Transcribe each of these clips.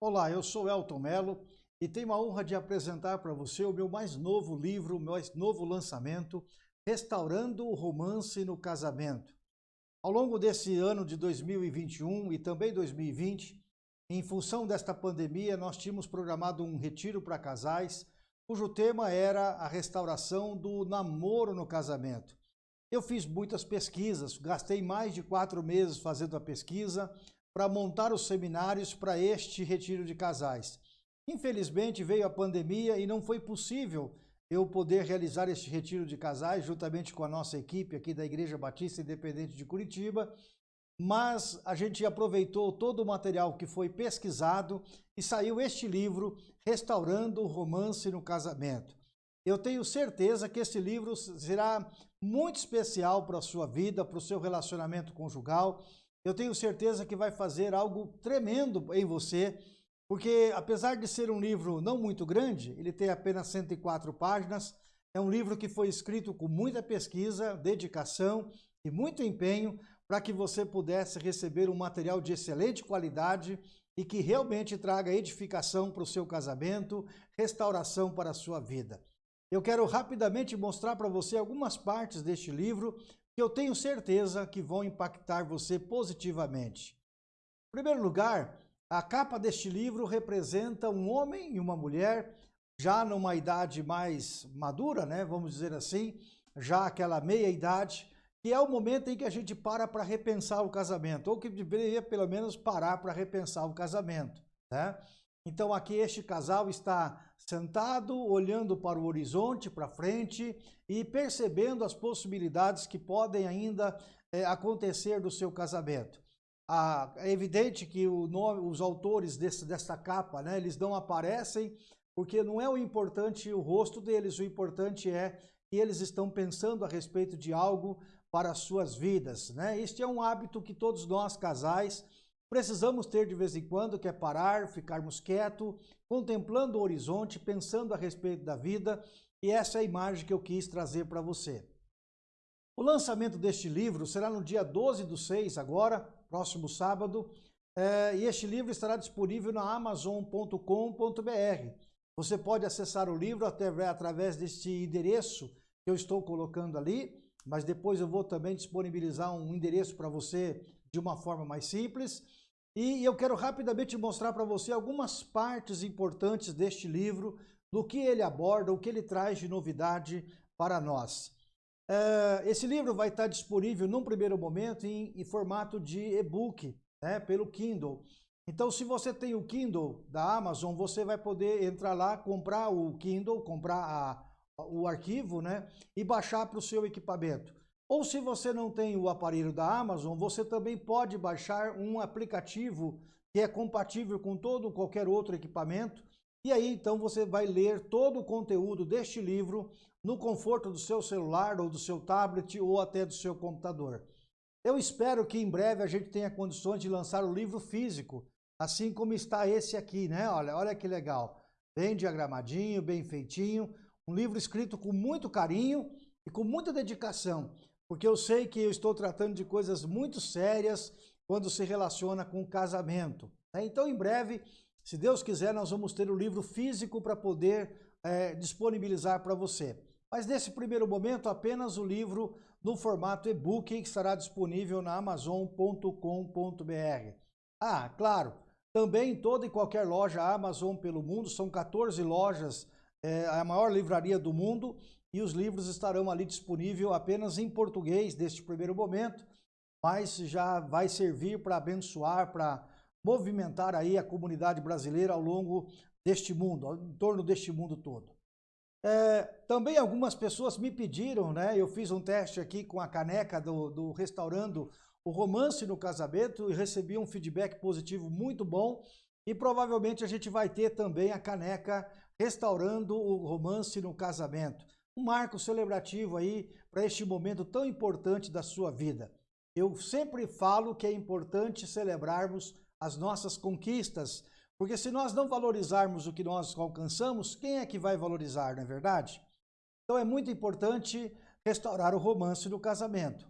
Olá, eu sou Elton Melo e tenho a honra de apresentar para você o meu mais novo livro, o meu mais novo lançamento, Restaurando o Romance no Casamento. Ao longo desse ano de 2021 e também 2020, em função desta pandemia, nós tínhamos programado um retiro para casais, cujo tema era a restauração do namoro no casamento. Eu fiz muitas pesquisas, gastei mais de quatro meses fazendo a pesquisa, para montar os seminários para este retiro de casais. Infelizmente veio a pandemia e não foi possível eu poder realizar este retiro de casais juntamente com a nossa equipe aqui da Igreja Batista Independente de Curitiba, mas a gente aproveitou todo o material que foi pesquisado e saiu este livro, Restaurando o Romance no Casamento. Eu tenho certeza que este livro será muito especial para a sua vida, para o seu relacionamento conjugal, eu tenho certeza que vai fazer algo tremendo em você, porque apesar de ser um livro não muito grande, ele tem apenas 104 páginas, é um livro que foi escrito com muita pesquisa, dedicação e muito empenho para que você pudesse receber um material de excelente qualidade e que realmente traga edificação para o seu casamento, restauração para a sua vida. Eu quero rapidamente mostrar para você algumas partes deste livro que eu tenho certeza que vão impactar você positivamente. Em primeiro lugar, a capa deste livro representa um homem e uma mulher já numa idade mais madura, né, vamos dizer assim, já aquela meia idade, que é o momento em que a gente para para repensar o casamento, ou que deveria pelo menos parar para repensar o casamento, né? Então aqui este casal está sentado, olhando para o horizonte, para frente e percebendo as possibilidades que podem ainda é, acontecer do seu casamento. Ah, é evidente que nome, os autores desse, dessa capa, né, eles não aparecem porque não é o importante o rosto deles, o importante é que eles estão pensando a respeito de algo para as suas vidas. Né? Este é um hábito que todos nós, casais, Precisamos ter de vez em quando, que é parar, ficarmos quietos, contemplando o horizonte, pensando a respeito da vida, e essa é a imagem que eu quis trazer para você. O lançamento deste livro será no dia 12 do 6, agora, próximo sábado, é, e este livro estará disponível na amazon.com.br. Você pode acessar o livro até, através deste endereço que eu estou colocando ali, mas depois eu vou também disponibilizar um endereço para você de uma forma mais simples. E eu quero rapidamente mostrar para você algumas partes importantes deste livro, do que ele aborda, o que ele traz de novidade para nós. É, esse livro vai estar disponível num primeiro momento em, em formato de e-book, né, pelo Kindle. Então, se você tem o Kindle da Amazon, você vai poder entrar lá, comprar o Kindle, comprar a, o arquivo, né, e baixar para o seu equipamento. Ou se você não tem o aparelho da Amazon, você também pode baixar um aplicativo que é compatível com todo qualquer outro equipamento. E aí então você vai ler todo o conteúdo deste livro no conforto do seu celular ou do seu tablet ou até do seu computador. Eu espero que em breve a gente tenha condições de lançar o livro físico, assim como está esse aqui, né? Olha, olha que legal. Bem diagramadinho, bem feitinho, um livro escrito com muito carinho e com muita dedicação porque eu sei que eu estou tratando de coisas muito sérias quando se relaciona com o casamento. Né? Então, em breve, se Deus quiser, nós vamos ter o livro físico para poder é, disponibilizar para você. Mas nesse primeiro momento, apenas o livro no formato e-book que estará disponível na amazon.com.br. Ah, claro, também em toda e qualquer loja Amazon pelo mundo, são 14 lojas, é a maior livraria do mundo, e os livros estarão ali disponíveis apenas em português neste primeiro momento, mas já vai servir para abençoar, para movimentar aí a comunidade brasileira ao longo deste mundo, em torno deste mundo todo. É, também algumas pessoas me pediram, né? Eu fiz um teste aqui com a caneca do, do Restaurando o Romance no Casamento e recebi um feedback positivo muito bom. E provavelmente a gente vai ter também a caneca Restaurando o Romance no Casamento um marco celebrativo aí para este momento tão importante da sua vida. Eu sempre falo que é importante celebrarmos as nossas conquistas, porque se nós não valorizarmos o que nós alcançamos, quem é que vai valorizar, não é verdade? Então é muito importante restaurar o romance do casamento.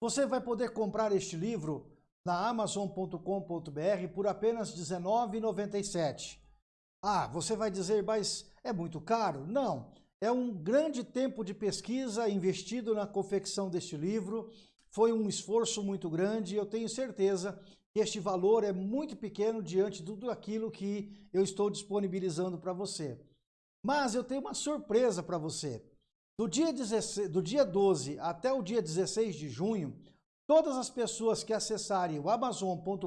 Você vai poder comprar este livro na amazon.com.br por apenas R$ 19,97. Ah, você vai dizer, mas é muito caro? Não, é um grande tempo de pesquisa investido na confecção deste livro, foi um esforço muito grande e eu tenho certeza que este valor é muito pequeno diante de tudo aquilo que eu estou disponibilizando para você. Mas eu tenho uma surpresa para você. Do dia, 16, do dia 12 até o dia 16 de junho, todas as pessoas que acessarem o amazon.com.br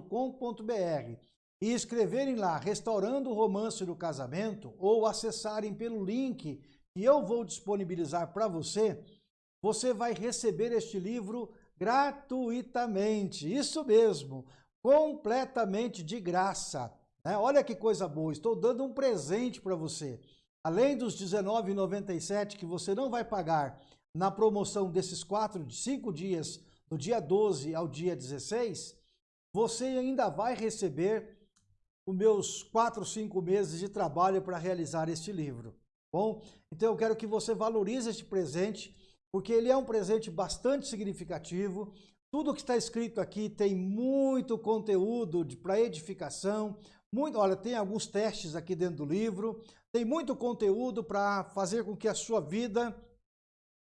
e escreverem lá Restaurando o Romance do Casamento ou acessarem pelo link que eu vou disponibilizar para você, você vai receber este livro gratuitamente. Isso mesmo, completamente de graça. Né? Olha que coisa boa, estou dando um presente para você. Além dos R$19,97 que você não vai pagar na promoção desses quatro, cinco dias, do dia 12 ao dia 16, você ainda vai receber os meus quatro, cinco meses de trabalho para realizar este livro. Bom, então eu quero que você valorize este presente, porque ele é um presente bastante significativo. Tudo que está escrito aqui tem muito conteúdo para edificação, muito, olha, tem alguns testes aqui dentro do livro, tem muito conteúdo para fazer com que a sua vida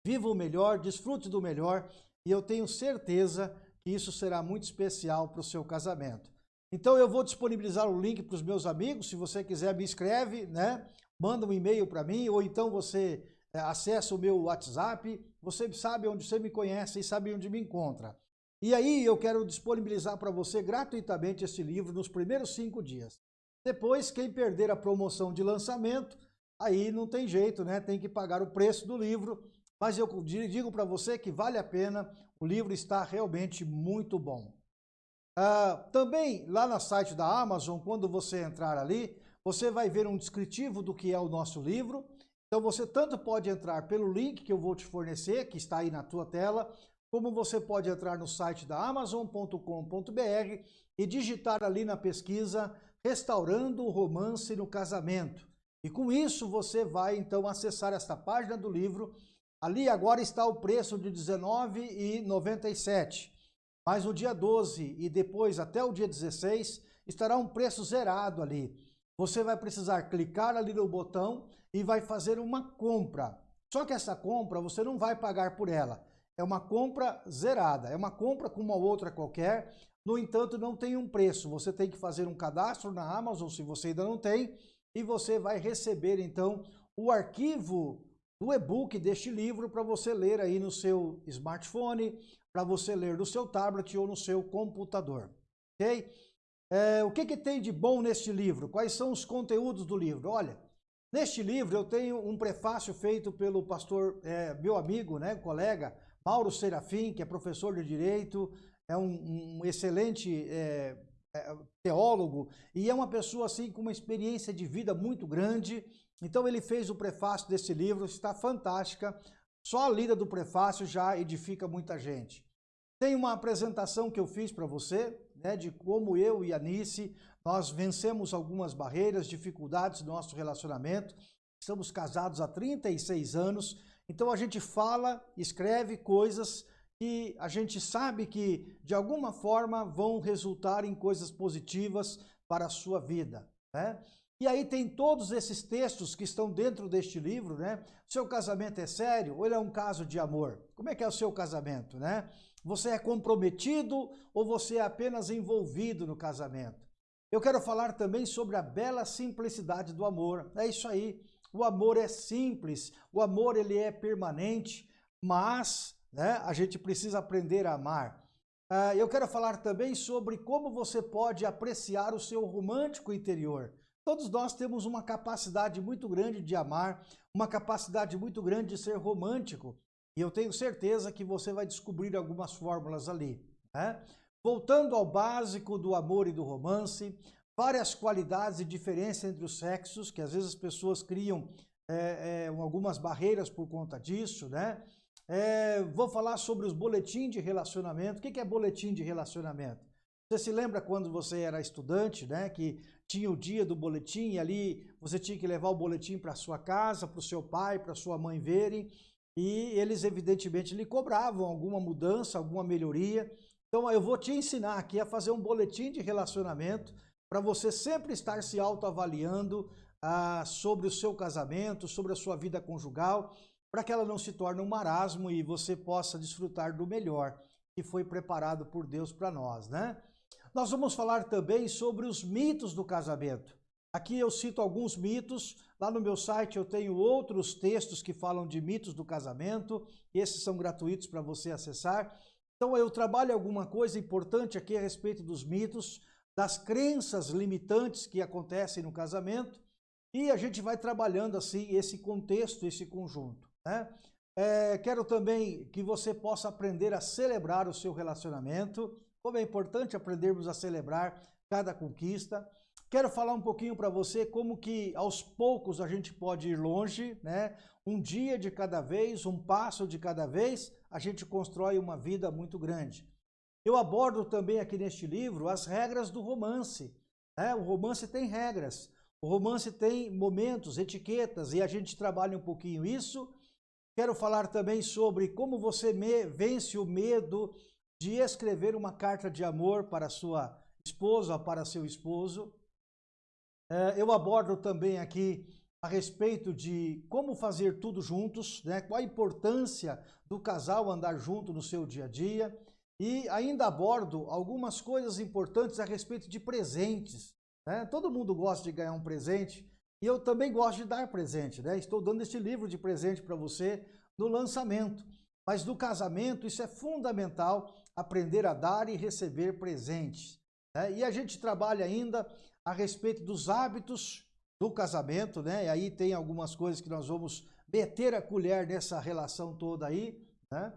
viva o melhor, desfrute do melhor, e eu tenho certeza que isso será muito especial para o seu casamento. Então eu vou disponibilizar o link para os meus amigos, se você quiser me escreve, né? Manda um e-mail para mim, ou então você é, acessa o meu WhatsApp, você sabe onde você me conhece e sabe onde me encontra. E aí eu quero disponibilizar para você gratuitamente esse livro nos primeiros cinco dias. Depois, quem perder a promoção de lançamento, aí não tem jeito, né? Tem que pagar o preço do livro. Mas eu digo para você que vale a pena, o livro está realmente muito bom. Ah, também lá no site da Amazon, quando você entrar ali, você vai ver um descritivo do que é o nosso livro. Então você tanto pode entrar pelo link que eu vou te fornecer, que está aí na tua tela, como você pode entrar no site da Amazon.com.br e digitar ali na pesquisa Restaurando o Romance no Casamento. E com isso você vai então acessar esta página do livro. Ali agora está o preço de R$19,97. Mas no dia 12 e depois até o dia 16 estará um preço zerado ali. Você vai precisar clicar ali no botão e vai fazer uma compra. Só que essa compra você não vai pagar por ela é uma compra zerada, é uma compra com uma outra qualquer, no entanto não tem um preço, você tem que fazer um cadastro na Amazon se você ainda não tem, e você vai receber então o arquivo do e-book deste livro para você ler aí no seu smartphone, para você ler no seu tablet ou no seu computador, ok? É, o que, que tem de bom neste livro? Quais são os conteúdos do livro? Olha, neste livro eu tenho um prefácio feito pelo pastor, é, meu amigo, né, colega, Mauro Serafim, que é professor de Direito, é um, um excelente é, é, teólogo e é uma pessoa assim com uma experiência de vida muito grande. Então ele fez o prefácio desse livro, está fantástica. Só a lida do prefácio já edifica muita gente. Tem uma apresentação que eu fiz para você, né, de como eu e a Nice, nós vencemos algumas barreiras, dificuldades do nosso relacionamento. Estamos casados há 36 anos então a gente fala, escreve coisas que a gente sabe que de alguma forma vão resultar em coisas positivas para a sua vida, né? E aí tem todos esses textos que estão dentro deste livro, né? Seu casamento é sério ou ele é um caso de amor? Como é que é o seu casamento, né? Você é comprometido ou você é apenas envolvido no casamento? Eu quero falar também sobre a bela simplicidade do amor. É isso aí. O amor é simples, o amor ele é permanente, mas né, a gente precisa aprender a amar. Uh, eu quero falar também sobre como você pode apreciar o seu romântico interior. Todos nós temos uma capacidade muito grande de amar, uma capacidade muito grande de ser romântico. E eu tenho certeza que você vai descobrir algumas fórmulas ali. Né? Voltando ao básico do amor e do romance, várias qualidades e diferenças entre os sexos, que às vezes as pessoas criam é, é, algumas barreiras por conta disso, né? É, vou falar sobre os boletins de relacionamento. O que é boletim de relacionamento? Você se lembra quando você era estudante, né? Que tinha o dia do boletim e ali você tinha que levar o boletim para sua casa, para o seu pai, para sua mãe verem. E eles, evidentemente, lhe cobravam alguma mudança, alguma melhoria. Então eu vou te ensinar aqui a fazer um boletim de relacionamento para você sempre estar se autoavaliando ah, sobre o seu casamento, sobre a sua vida conjugal, para que ela não se torne um marasmo e você possa desfrutar do melhor que foi preparado por Deus para nós, né? Nós vamos falar também sobre os mitos do casamento. Aqui eu cito alguns mitos, lá no meu site eu tenho outros textos que falam de mitos do casamento, esses são gratuitos para você acessar. Então eu trabalho alguma coisa importante aqui a respeito dos mitos, das crenças limitantes que acontecem no casamento, e a gente vai trabalhando assim esse contexto, esse conjunto. Né? É, quero também que você possa aprender a celebrar o seu relacionamento, como é importante aprendermos a celebrar cada conquista. Quero falar um pouquinho para você como que aos poucos a gente pode ir longe, né? Um dia de cada vez, um passo de cada vez, a gente constrói uma vida muito grande. Eu abordo também aqui neste livro as regras do romance. Né? O romance tem regras, o romance tem momentos, etiquetas, e a gente trabalha um pouquinho isso Quero falar também sobre como você vence o medo de escrever uma carta de amor para sua esposa, para seu esposo. É, eu abordo também aqui a respeito de como fazer tudo juntos, né? qual a importância do casal andar junto no seu dia a dia. E ainda abordo algumas coisas importantes a respeito de presentes. Né? Todo mundo gosta de ganhar um presente, e eu também gosto de dar presente, né? Estou dando este livro de presente para você no lançamento. Mas no casamento, isso é fundamental, aprender a dar e receber presentes. Né? E a gente trabalha ainda a respeito dos hábitos do casamento, né? E aí tem algumas coisas que nós vamos meter a colher nessa relação toda aí, né?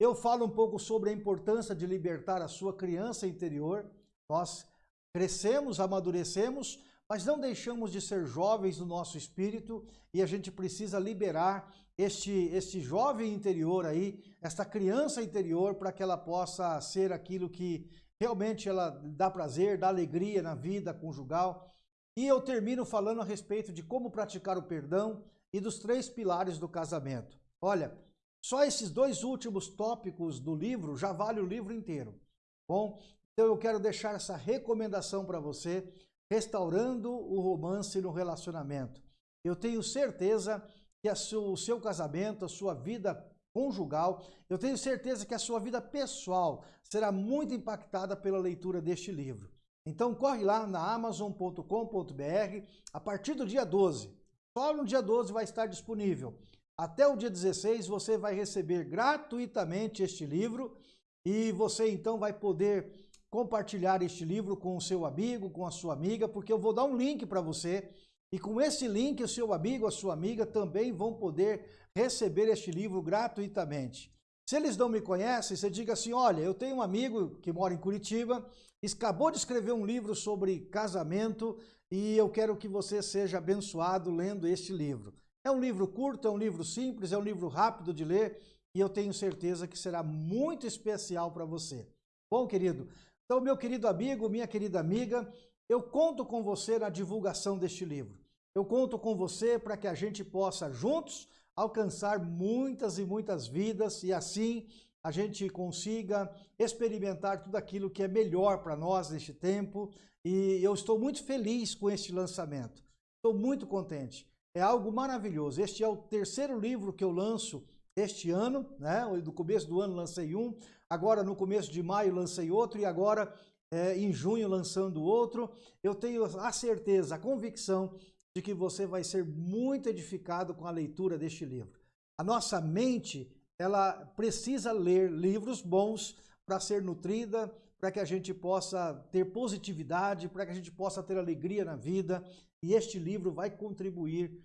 Eu falo um pouco sobre a importância de libertar a sua criança interior. Nós crescemos, amadurecemos, mas não deixamos de ser jovens no nosso espírito e a gente precisa liberar este, este jovem interior aí, esta criança interior, para que ela possa ser aquilo que realmente ela dá prazer, dá alegria na vida conjugal. E eu termino falando a respeito de como praticar o perdão e dos três pilares do casamento. Olha, só esses dois últimos tópicos do livro já vale o livro inteiro. Bom, então eu quero deixar essa recomendação para você restaurando o romance no relacionamento. Eu tenho certeza que o seu casamento, a sua vida conjugal, eu tenho certeza que a sua vida pessoal será muito impactada pela leitura deste livro. Então corre lá na amazon.com.br a partir do dia 12. Só no dia 12 vai estar disponível. Até o dia 16 você vai receber gratuitamente este livro e você então vai poder compartilhar este livro com o seu amigo, com a sua amiga, porque eu vou dar um link para você e com esse link o seu amigo, a sua amiga também vão poder receber este livro gratuitamente. Se eles não me conhecem, você diga assim, olha, eu tenho um amigo que mora em Curitiba, acabou de escrever um livro sobre casamento e eu quero que você seja abençoado lendo este livro. É um livro curto, é um livro simples, é um livro rápido de ler e eu tenho certeza que será muito especial para você. Bom, querido, então, meu querido amigo, minha querida amiga, eu conto com você na divulgação deste livro. Eu conto com você para que a gente possa juntos alcançar muitas e muitas vidas e assim a gente consiga experimentar tudo aquilo que é melhor para nós neste tempo. E eu estou muito feliz com este lançamento. Estou muito contente. É algo maravilhoso. Este é o terceiro livro que eu lanço este ano, né? No começo do ano lancei um, agora no começo de maio lancei outro e agora é, em junho lançando outro. Eu tenho a certeza, a convicção de que você vai ser muito edificado com a leitura deste livro. A nossa mente, ela precisa ler livros bons para ser nutrida, para que a gente possa ter positividade, para que a gente possa ter alegria na vida. E este livro vai contribuir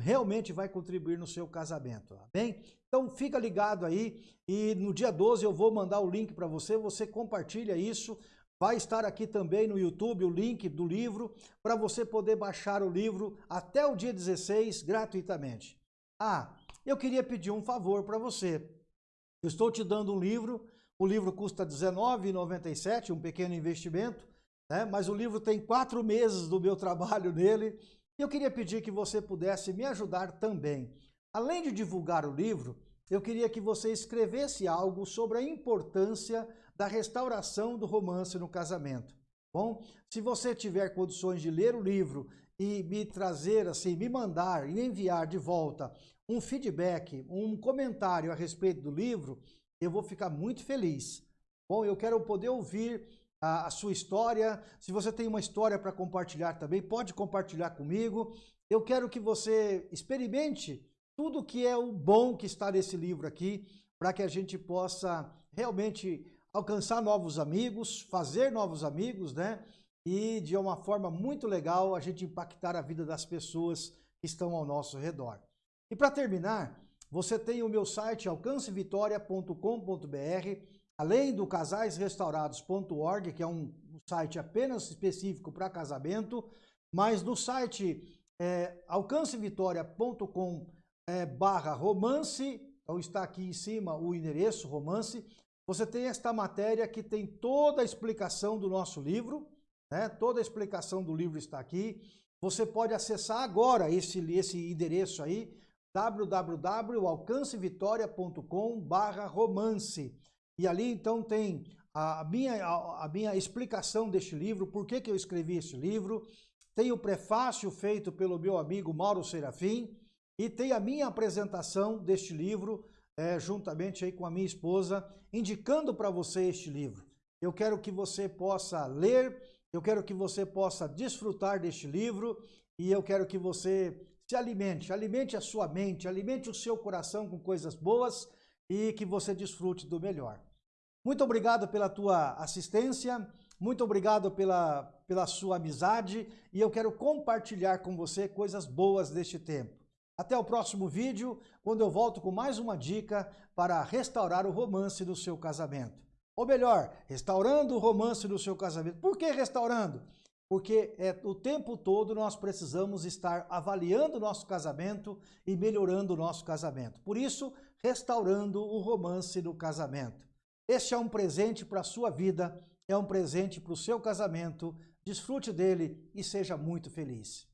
realmente vai contribuir no seu casamento, bem? Então fica ligado aí e no dia 12 eu vou mandar o link para você, você compartilha isso, vai estar aqui também no YouTube o link do livro para você poder baixar o livro até o dia 16 gratuitamente. Ah, eu queria pedir um favor para você. Eu estou te dando um livro, o livro custa R$19,97, um pequeno investimento, né? mas o livro tem quatro meses do meu trabalho nele, eu queria pedir que você pudesse me ajudar também. Além de divulgar o livro, eu queria que você escrevesse algo sobre a importância da restauração do romance no casamento. Bom, se você tiver condições de ler o livro e me trazer, assim, me mandar e enviar de volta um feedback, um comentário a respeito do livro, eu vou ficar muito feliz. Bom, eu quero poder ouvir a, a sua história. Se você tem uma história para compartilhar também, pode compartilhar comigo. Eu quero que você experimente tudo que é o bom que está nesse livro aqui, para que a gente possa realmente alcançar novos amigos, fazer novos amigos, né? E de uma forma muito legal a gente impactar a vida das pessoas que estão ao nosso redor. E para terminar, você tem o meu site alcancevitória.com.br, além do casaisrestaurados.org, que é um site apenas específico para casamento, mas no site é, alcancevitória.com é, barra romance, então está aqui em cima o endereço romance, você tem esta matéria que tem toda a explicação do nosso livro, né? toda a explicação do livro está aqui, você pode acessar agora esse, esse endereço aí, www.alcancevitória.com barra romance. E ali então tem a minha, a, a, minha explicação deste livro, por que, que eu escrevi esse livro, tem o prefácio feito pelo meu amigo Mauro Serafim e tem a minha apresentação deste livro, é, juntamente aí com a minha esposa, indicando para você este livro. Eu quero que você possa ler, eu quero que você possa desfrutar deste livro e eu quero que você se alimente, alimente a sua mente, alimente o seu coração com coisas boas e que você desfrute do melhor. Muito obrigado pela tua assistência, muito obrigado pela, pela sua amizade e eu quero compartilhar com você coisas boas deste tempo. Até o próximo vídeo, quando eu volto com mais uma dica para restaurar o romance do seu casamento. Ou melhor, restaurando o romance do seu casamento. Por que restaurando? porque é, o tempo todo nós precisamos estar avaliando o nosso casamento e melhorando o nosso casamento. Por isso, restaurando o romance no casamento. Este é um presente para a sua vida, é um presente para o seu casamento. Desfrute dele e seja muito feliz.